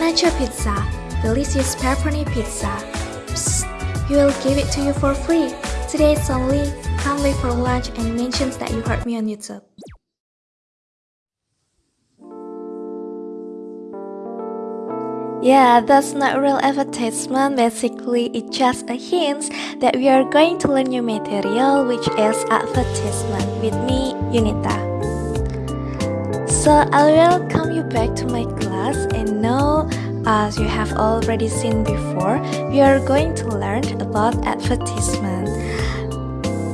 Nacho Pizza, delicious pepperoni pizza. Psst, we will give it to you for free. Today it's only, come late for lunch and mentions that you heard me on YouTube. Yeah, that's not real advertisement. Basically, it's just a hint that we are going to learn new material, which is advertisement. With me, Unita. So I will welcome you back to my class, and now, as you have already seen before, we are going to learn about advertisement.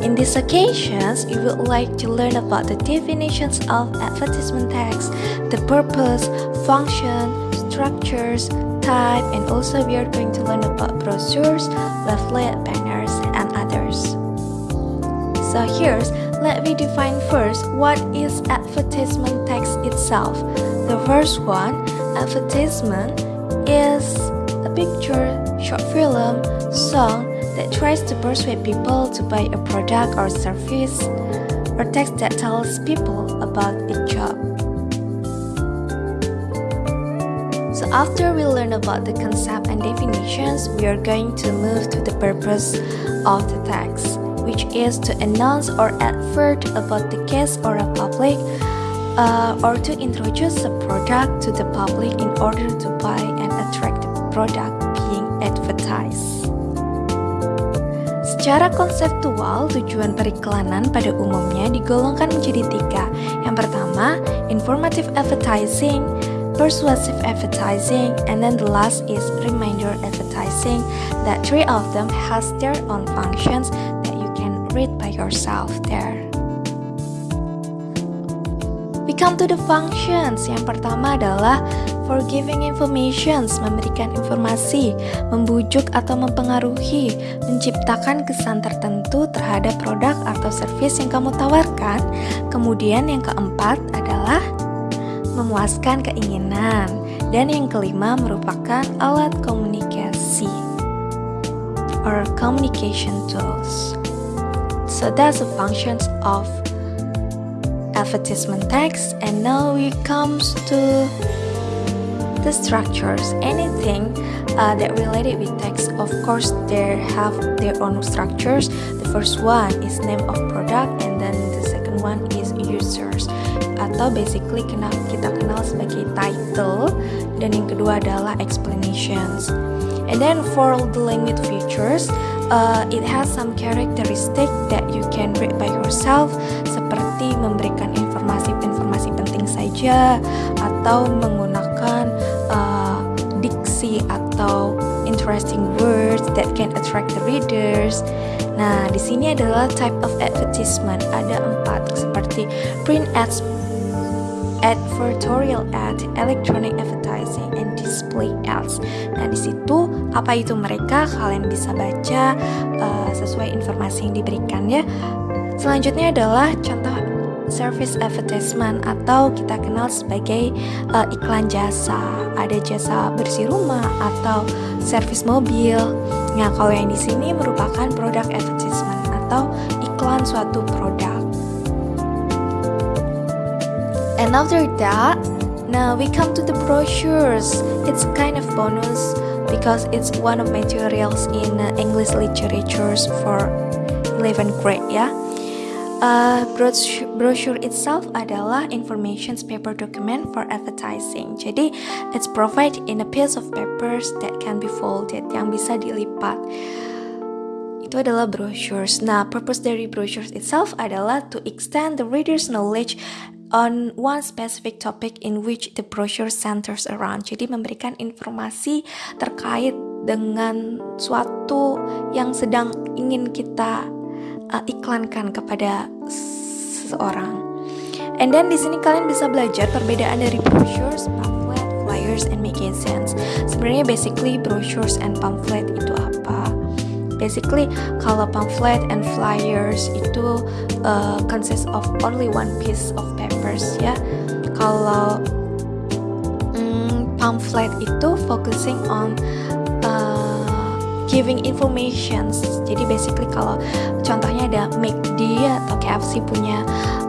In these occasions, you would like to learn about the definitions of advertisement text, the purpose, function, structures, type, and also we are going to learn about brochures, leaflet, banners, and others. So here's, let me define first what is advertisement text itself. The first one, advertisement is a picture, short film, song that tries to persuade people to buy a product or service, or text that tells people about a job. So after we learn about the concept and definitions, we are going to move to the purpose of the text, which is to announce or advert about the case or a public, uh, or to introduce a product to the public in order to buy product being advertised. Secara konseptual, tujuan periklanan pada umumnya digolongkan menjadi tiga. Yang pertama, informative advertising, persuasive advertising, and then the last is reminder advertising. That three of them has their own functions that you can read by yourself there. We come to the functions. Yang pertama adalah for giving informations, memberikan informasi, membujuk atau mempengaruhi, menciptakan kesan tertentu terhadap produk atau service yang kamu tawarkan. Kemudian yang keempat adalah memuaskan keinginan, dan yang kelima merupakan alat komunikasi or communication tools. So that's the functions of advertisement text and now we comes to the structures anything uh, that related with text of course they have their own structures. The first one is name of product and then the second one is users. Atau basically kenal kita kenal sebagai title dan yang kedua adalah explanations. And then for the language features uh, it has some characteristic that you can read by yourself seperti memberikan informasi-informasi penting saja atau menggunakan atau interesting words that can attract the readers Nah, di sini adalah type of advertisement. Ada empat, seperti print ads, advertorial ad, electronic advertising, and display ads. Nah, di situ apa itu mereka? Kalian bisa baca uh, sesuai informasi yang diberikan ya. Selanjutnya adalah contoh service advertisement atau kita kenal sebagai uh, iklan jasa. Ada jasa bersih rumah atau servis mobil. Nah, kalau yang di sini merupakan produk advertisement atau iklan suatu produk. And after that, now we come to the brochures. It's kind of bonus because it's one of materials in English literatures for 11th grade ya. Uh, brochure itself adalah information paper document for advertising. Jadi, it's provided in a piece of papers that can be folded, yang bisa dilipat. Itu adalah brochures. Nah, purpose dari brochures itself adalah to extend the reader's knowledge on one specific topic in which the brochure centers around. Jadi memberikan informasi terkait dengan suatu yang sedang ingin kita uh, iklankan kepada seseorang. And then di sini kalian bisa belajar perbedaan dari brochures, pamphlet, flyers, and magazines. Sebenarnya basically brochures and pamphlet itu apa? Basically, kalau pamphlet and flyers itu uh, consist of only one piece of papers ya. Kalau mm, pamphlet itu focusing on giving informations. Jadi basically kalau contohnya ada McD atau KFC punya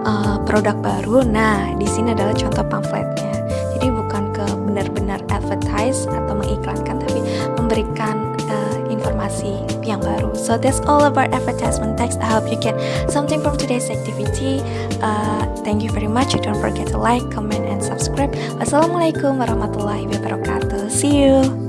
uh, produk baru, nah di sini adalah contoh pamfletnya. Jadi bukan ke benar-benar advertise atau mengiklankan tapi memberikan uh, informasi yang baru. So that's all about advertisement. Text I hope you get something from today's activity. Uh, thank you very much. Don't forget to like comment and subscribe. Wassalamualaikum warahmatullahi wabarakatuh. See you